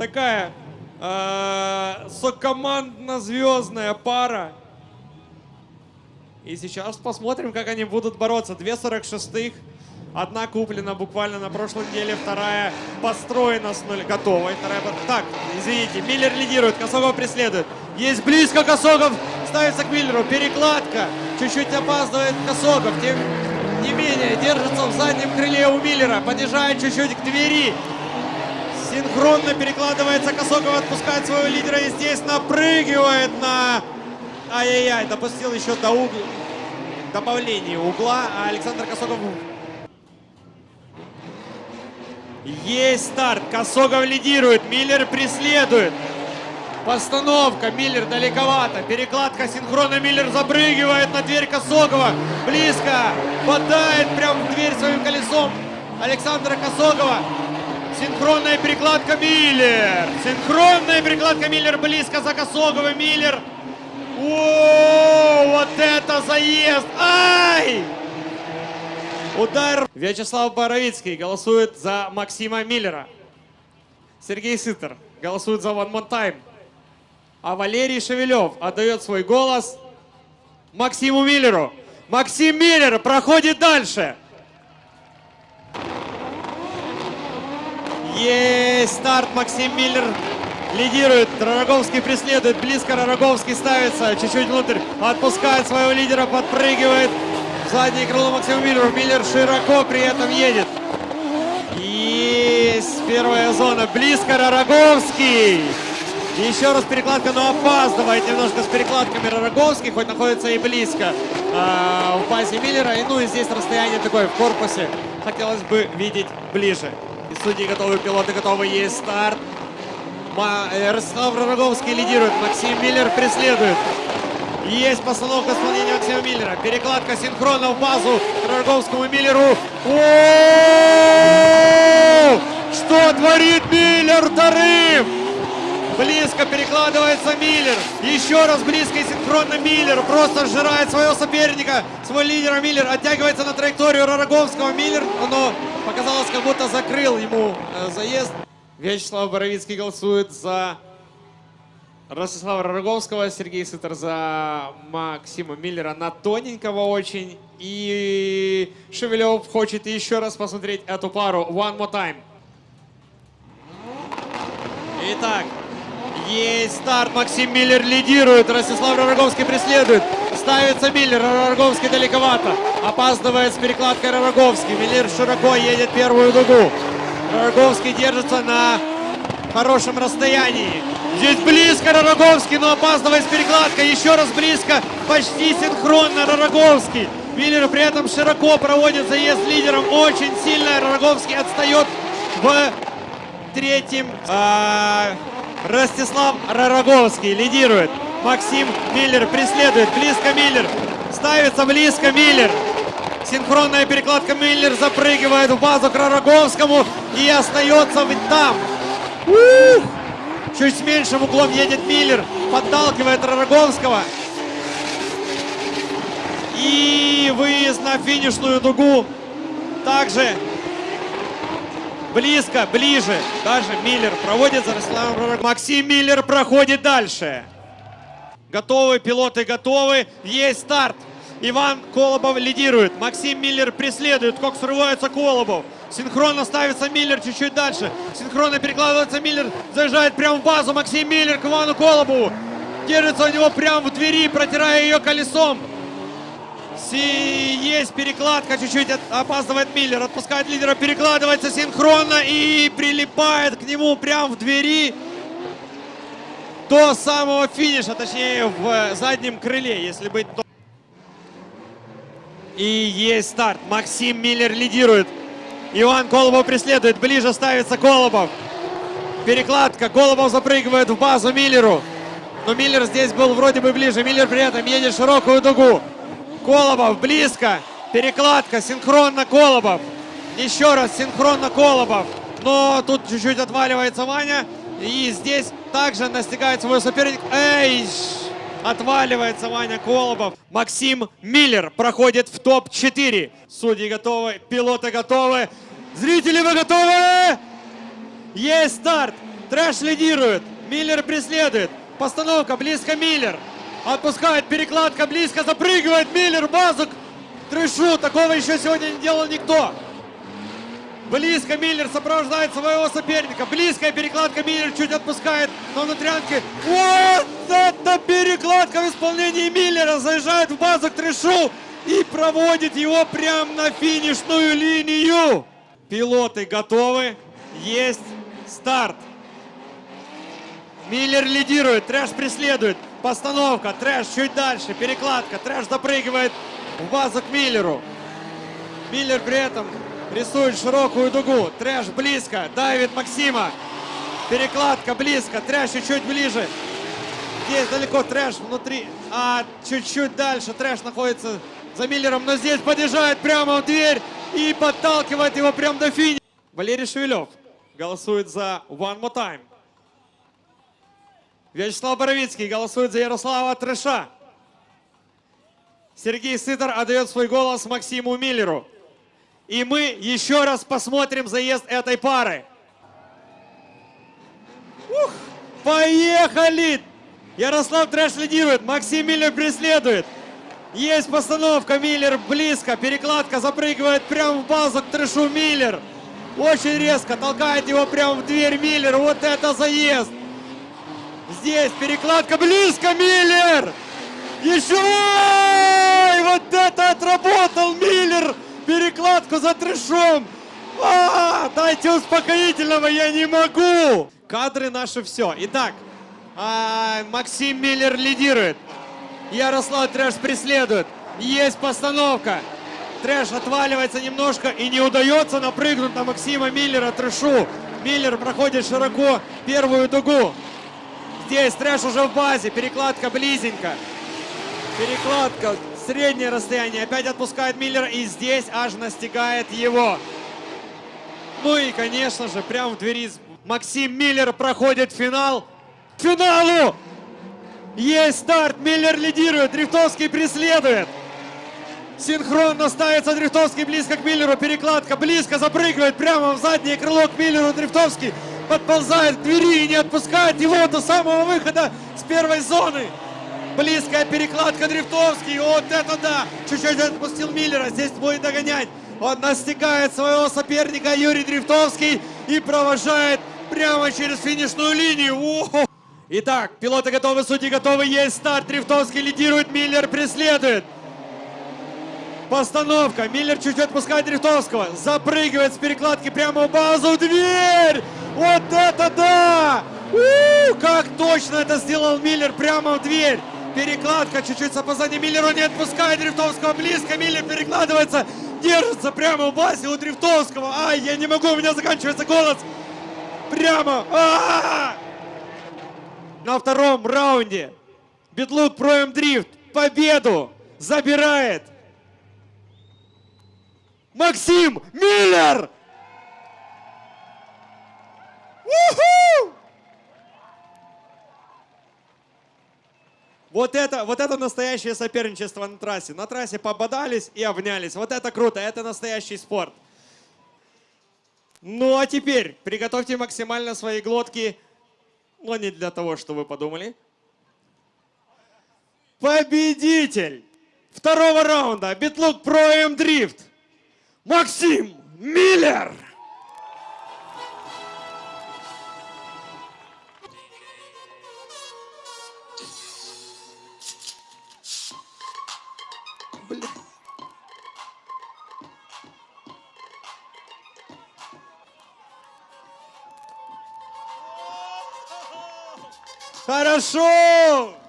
такая э, сокомандно-звездная пара. И сейчас посмотрим, как они будут бороться. Две 46-х. Одна куплена буквально на прошлой неделе, вторая построена с нуля. Готовой. Вторая... под- Так, извините, Миллер лидирует, Косогов преследует. Есть близко Косогов, ставится к Миллеру. Перекладка. Чуть-чуть опаздывает Косогов. Тем не менее, держится в заднем крыле у Миллера. Понижает чуть-чуть к двери. Синхронно перекладывается Косогов, отпускает своего лидера и здесь напрыгивает на... Ай-яй-яй, допустил еще до угла. Добавление угла, а Александр Косогов... Есть старт, Косогов лидирует, Миллер преследует. Постановка, Миллер далековато. Перекладка синхронно, Миллер запрыгивает на дверь Косогова. Близко, бодает прямо в дверь своим колесом Александра Косогова. Синхронная перекладка Миллер. Синхронная перекладка Миллер близко за Косоговым. Миллер. О, вот это заезд. Ай! Удар. Вячеслав Боровицкий голосует за Максима Миллера. Сергей Сытер голосует за One More Time. А Валерий Шевелев отдает свой голос Максиму Миллеру. Максим Миллер проходит дальше. Есть старт. Максим Миллер лидирует. Ророговский преследует. Близко Ророговский ставится. Чуть-чуть внутрь. Отпускает своего лидера. Подпрыгивает. В заднее крыло Максиму Миллеру. Миллер широко при этом едет. Есть первая зона. Близко Ророговский. Еще раз перекладка, но опаздывает немножко с перекладками Ророговский, хоть находится и близко а, в базе Миллера. И, ну и здесь расстояние такое в корпусе. Хотелось бы видеть ближе. Судьи готовы, пилоты готовы, есть старт. Э, Ростислав Ророговский лидирует, Максим Миллер преследует. Есть постановка исполнения Максима Миллера. Перекладка синхронно в базу Ророговскому и Миллеру. О! Что творит Миллер вторым? Близко перекладывается Миллер. Еще раз близко и синхронно Миллер. Просто сжирает своего соперника. Свой лидер Миллер оттягивается на траекторию Ророговского. Миллер, но показалось, как будто закрыл ему э, заезд. Вячеслав Боровицкий голосует за Ростислава Ророговского, Сергей Сытер за Максима Миллера на тоненького очень. И Шевелев хочет еще раз посмотреть эту пару. One more time. Итак, есть старт. Максим Миллер лидирует. Ростислав Ророговский преследует. Ставится Миллер. Ророговский далековато. Опаздывает с перекладкой Ророговский. Миллер широко едет первую дугу. Ророговский держится на хорошем расстоянии. Здесь близко Ророговский, но опаздывает с перекладкой. Еще раз близко. Почти синхронно Ророговский. Миллер при этом широко проводит заезд лидером. Очень сильно Ророговский отстает в третьим. а, Ростислав Ророговский лидирует. Максим Миллер преследует. Близко Миллер. Ставится близко Миллер. Синхронная перекладка Миллер запрыгивает в базу к Ророговскому и остается там. Чуть с меньшим углом едет Миллер. Подталкивает Ророговского. И выезд на финишную дугу. Также Близко, ближе. Даже Миллер проводит за Ророговским. Максим Миллер проходит дальше. Готовы, пилоты готовы. Есть старт. Иван Колобов лидирует. Максим Миллер преследует. Как срывается Колобов. Синхронно ставится Миллер чуть-чуть дальше. Синхронно перекладывается Миллер. Заезжает прямо в базу. Максим Миллер к Ивану Колобову. Держится у него прямо в двери, протирая ее колесом. Си- Есть перекладка, чуть-чуть опаздывает Миллер, отпускает лидера, перекладывается синхронно и прилипает к нему прямо в двери до самого финиша, точнее в заднем крыле, если быть то- И есть старт. Максим Миллер лидирует. Иван Колобов преследует. Ближе ставится Колобов. Перекладка. Колобов запрыгивает в базу Миллеру. Но Миллер здесь был вроде бы ближе. Миллер при этом едет широкую дугу. Колобов близко. Перекладка. Синхронно Колобов. Еще раз синхронно Колобов. Но тут чуть-чуть отваливается Ваня. И здесь также настигает свой соперник. Эй! Отваливается Ваня Колобов. Максим Миллер проходит в топ-4. Судьи готовы, пилоты готовы. Зрители вы готовы? Есть старт. Трэш лидирует. Миллер преследует. Постановка. Близко Миллер. Отпускает. Перекладка. Близко запрыгивает. Миллер в базу. Трэшу. Такого еще сегодня не делал никто. Близко Миллер сопровождает своего соперника. Близкая перекладка Миллер чуть отпускает на внутрянке. Вот это перекладка в исполнении Миллера. Заезжает в базу к трэшу и проводит его прямо на финишную линию. Пилоты готовы. Есть старт. Миллер лидирует, Трэш преследует. Постановка, Трэш чуть дальше, перекладка. Трэш запрыгивает в базу к Миллеру. Миллер при этом рисует широкую дугу. Трэш близко, давит Максима. Перекладка близко, Трэш чуть-чуть ближе. Здесь далеко Трэш внутри, а чуть-чуть дальше Трэш находится за Миллером, но здесь подъезжает прямо в дверь и подталкивает его прямо до финиша. Валерий Шевелев голосует за One More Time. Вячеслав Боровицкий голосует за Ярослава Трэша. Сергей Сытор отдает свой голос Максиму Миллеру. И мы еще раз посмотрим заезд этой пары. Ух, поехали! Ярослав Трэш лидирует, Максим Миллер преследует. Есть постановка, Миллер близко, перекладка запрыгивает прямо в базу к Трэшу Миллер. Очень резко толкает его прямо в дверь Миллер. Вот это заезд! Здесь перекладка близко, Миллер! Еще! Ой, вот это отработал Миллер! Перекладку за трешом! А, дайте успокоительного, я не могу! Кадры наши все. Итак, а, Максим Миллер лидирует. Ярослав Трэш преследует. Есть постановка. Трэш отваливается немножко и не удается напрыгнуть на Максима Миллера Трэшу. Миллер проходит широко первую дугу. Здесь Трэш уже в базе, перекладка близенько. Перекладка, среднее расстояние. Опять отпускает Миллера и здесь аж настигает его. Ну и, конечно же, прямо в двери Максим Миллер проходит финал. К финалу! Есть старт, Миллер лидирует, Дрифтовский преследует. Синхронно ставится Дрифтовский близко к Миллеру. Перекладка близко запрыгивает прямо в заднее крыло к Миллеру. Дрифтовский подползает к двери и не отпускает его до самого выхода с первой зоны. Близкая перекладка Дрифтовский. Вот это да! Чуть-чуть отпустил Миллера. Здесь будет догонять. Он настигает своего соперника Юрий Дрифтовский и провожает прямо через финишную линию. О-хо! Итак, пилоты готовы, судьи готовы. Есть старт. Дрифтовский лидирует, Миллер преследует. Постановка. Миллер чуть отпускает Дрифтовского. Запрыгивает с перекладки прямо в базу. Дверь! Вот это да! У, как точно это сделал Миллер прямо в дверь. Перекладка чуть-чуть с опозданием. Миллер не отпускает Дрифтовского близко. Миллер перекладывается. Держится прямо в базе у Дрифтовского. Ай, я не могу, у меня заканчивается голос. Прямо. А-а-а! На втором раунде Битлук Проем Дрифт победу забирает Максим Миллер! Вот это, вот это настоящее соперничество на трассе. На трассе пободались и обнялись. Вот это круто, это настоящий спорт. Ну а теперь приготовьте максимально свои глотки, но не для того, что вы подумали. Победитель второго раунда Битлук Про М Дрифт Максим Миллер! Хорошо!